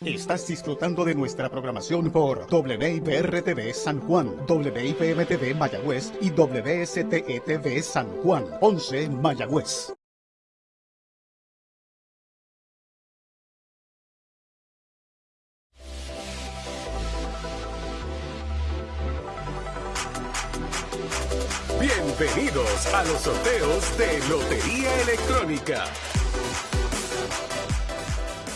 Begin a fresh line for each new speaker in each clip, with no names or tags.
Estás disfrutando de nuestra programación por WIPR-TV San Juan, WIPM-TV Mayagüez y WSTE-TV San Juan, 11 Mayagüez.
Bienvenidos a los sorteos de Lotería Electrónica.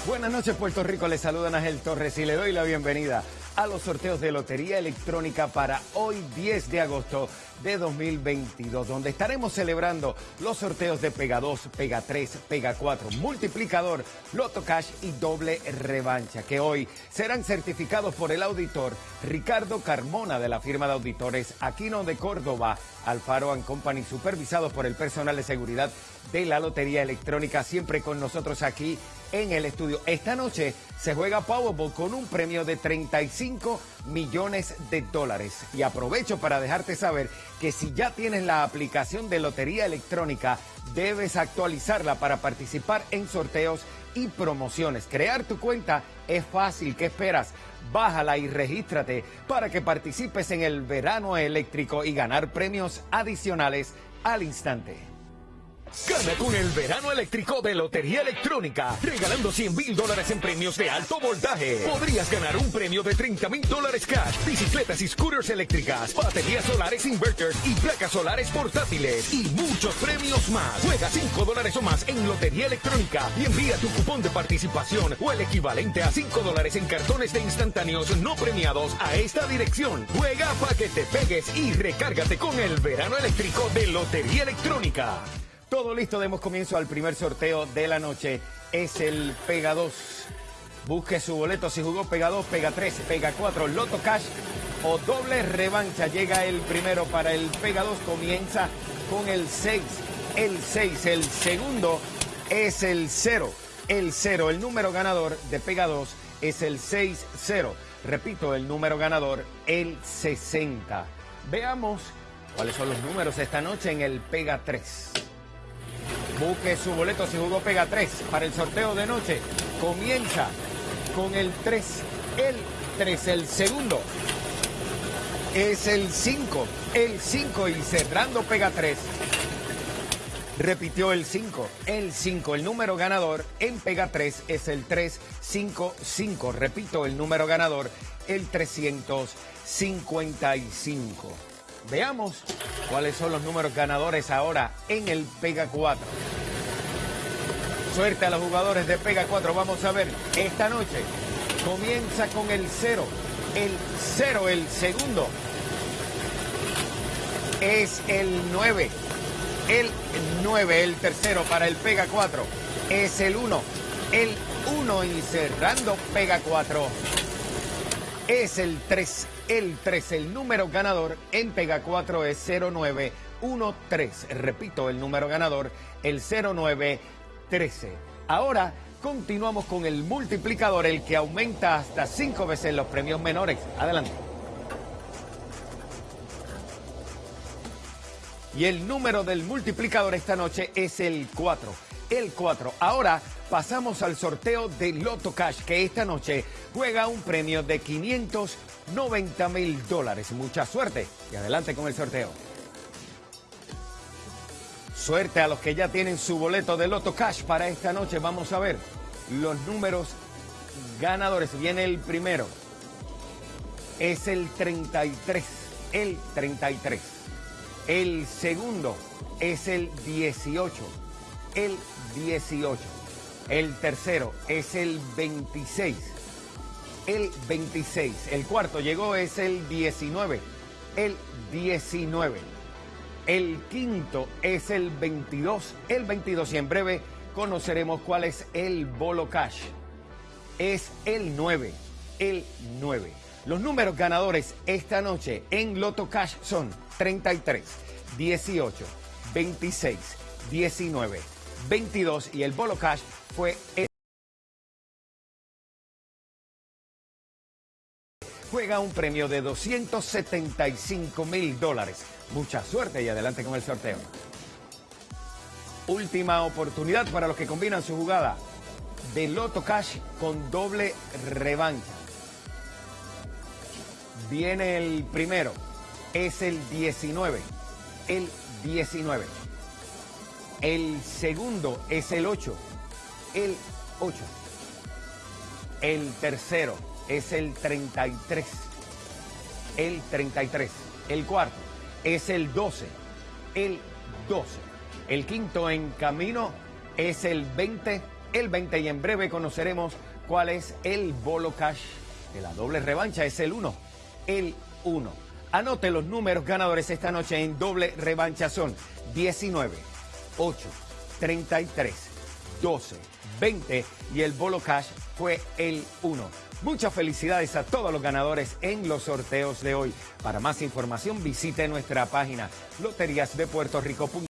Buenas noches Puerto Rico, les saluda Ángel Torres y le doy la bienvenida a los sorteos de Lotería Electrónica para hoy 10 de agosto de 2022, donde estaremos celebrando los sorteos de Pega 2, Pega 3, Pega 4, Multiplicador, Loto Cash y Doble Revancha, que hoy serán certificados por el auditor Ricardo Carmona de la firma de auditores Aquino de Córdoba, Alfaro Company, supervisados por el personal de seguridad de la Lotería Electrónica, siempre con nosotros aquí en el estudio. Esta noche se juega Powerball con un premio de 35 millones de dólares. Y aprovecho para dejarte saber que si ya tienes la aplicación de Lotería Electrónica, debes actualizarla para participar en sorteos y promociones. Crear tu cuenta es fácil. ¿Qué esperas? Bájala y regístrate para que participes en el verano eléctrico y ganar premios adicionales al instante.
Gana con el verano eléctrico de Lotería Electrónica, regalando 100 mil dólares en premios de alto voltaje. Podrías ganar un premio de 30 mil dólares cash, bicicletas y scooters eléctricas, baterías solares inverters y placas solares portátiles y muchos premios más. Juega 5 dólares o más en Lotería Electrónica y envía tu cupón de participación o el equivalente a 5 dólares en cartones de instantáneos no premiados a esta dirección. Juega para que te pegues y recárgate con el verano eléctrico de Lotería Electrónica.
Todo listo, demos comienzo al primer sorteo de la noche. Es el Pega 2. Busque su boleto si jugó Pega 2, Pega 3, Pega 4, Loto Cash o doble revancha. Llega el primero para el Pega 2. Comienza con el 6. El 6. El segundo es el 0. El 0. El número ganador de Pega 2 es el 6-0. Repito, el número ganador, el 60. Veamos cuáles son los números esta noche en el Pega 3. Busque su boleto si jugó Pega 3 para el sorteo de noche. Comienza con el 3. El 3, el segundo. Es el 5. El 5 y cerrando Pega 3. Repitió el 5. El 5. El número ganador en Pega 3 es el 355. Repito, el número ganador, el 355. Veamos cuáles son los números ganadores ahora en el Pega 4. Suerte a los jugadores de Pega 4. Vamos a ver, esta noche comienza con el 0. El 0, el segundo, es el 9. El 9, el tercero para el Pega 4, es el 1. El 1 y cerrando Pega 4 es el 3 el 3. El número ganador en Pega 4 es 0913. Repito, el número ganador, el 0913. Ahora continuamos con el multiplicador, el que aumenta hasta 5 veces los premios menores. Adelante. Y el número del multiplicador esta noche es el 4. El 4. Ahora pasamos al sorteo de Loto Cash, que esta noche juega un premio de 590 mil dólares. Mucha suerte y adelante con el sorteo. Suerte a los que ya tienen su boleto de Loto Cash para esta noche. Vamos a ver los números ganadores. Viene el primero. Es el 33. El 33. El segundo es el 18. El 18. El tercero es el 26. El 26. El cuarto llegó es el 19. El 19. El quinto es el 22. El 22. Y en breve conoceremos cuál es el bolo cash. Es el 9. El 9. Los números ganadores esta noche en Loto Cash son 33, 18, 26, 19. 22 y el Bolo Cash fue el... Juega un premio de 275 mil dólares. Mucha suerte y adelante con el sorteo. Última oportunidad para los que combinan su jugada. de Loto Cash con doble revancha. Viene el primero, es el 19, el 19. El segundo es el 8, el 8. El tercero es el 33, el 33. El cuarto es el 12, el 12. El quinto en camino es el 20, el 20 y en breve conoceremos cuál es el bolo cash de la doble revancha, es el 1, el 1. Anote los números ganadores esta noche en doble revancha son 19, 8, 33, 12, 20 y el bolo cash fue el 1. Muchas felicidades a todos los ganadores en los sorteos de hoy. Para más información visite nuestra página loteriasdepuertorico.com